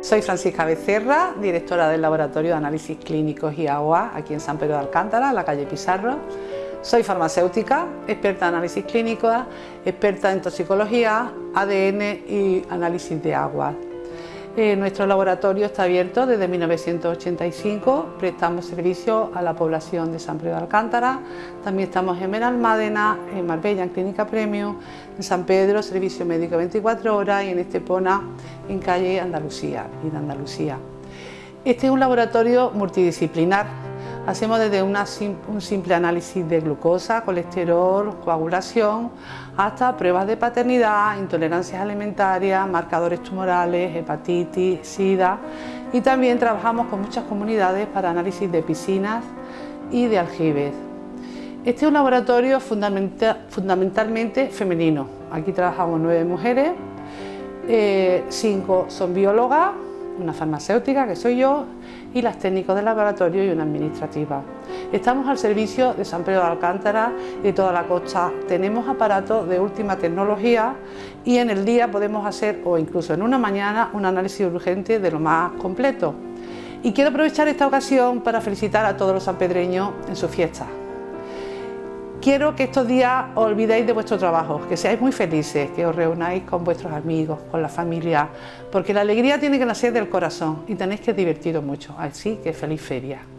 Soy Francisca Becerra, directora del Laboratorio de Análisis Clínicos y Agua aquí en San Pedro de Alcántara, la calle Pizarro. Soy farmacéutica, experta en análisis clínicos, experta en toxicología, ADN y análisis de agua. Eh, nuestro laboratorio está abierto desde 1985, prestamos servicio a la población de San Pedro de Alcántara, también estamos en Benalmádena, en Marbella, en Clínica Premio, en San Pedro, servicio médico 24 horas y en Estepona, en calle Andalucía, en Andalucía. Este es un laboratorio multidisciplinar, Hacemos desde un simple análisis de glucosa, colesterol, coagulación, hasta pruebas de paternidad, intolerancias alimentarias, marcadores tumorales, hepatitis, sida y también trabajamos con muchas comunidades para análisis de piscinas y de aljibes. Este es un laboratorio fundamentalmente femenino. Aquí trabajamos nueve mujeres, eh, cinco son biólogas, una farmacéutica que soy yo y las técnicos de laboratorio y una administrativa. Estamos al servicio de San Pedro de Alcántara y toda la costa. Tenemos aparatos de última tecnología y en el día podemos hacer, o incluso en una mañana, un análisis urgente de lo más completo. Y quiero aprovechar esta ocasión para felicitar a todos los sanpedreños en su fiesta. Quiero que estos días os olvidéis de vuestro trabajo, que seáis muy felices, que os reunáis con vuestros amigos, con la familia, porque la alegría tiene que nacer del corazón y tenéis que divertiros mucho, así que feliz feria.